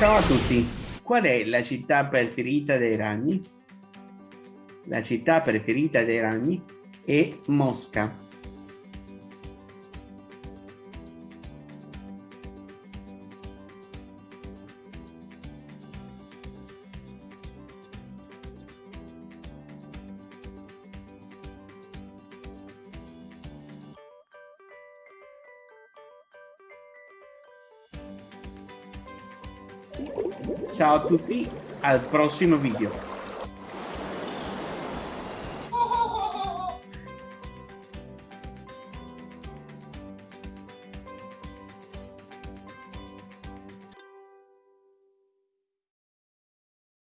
Ciao a tutti, qual è la città preferita dei ragni? La città preferita dei ragni è Mosca. Ciao a tutti, al prossimo video.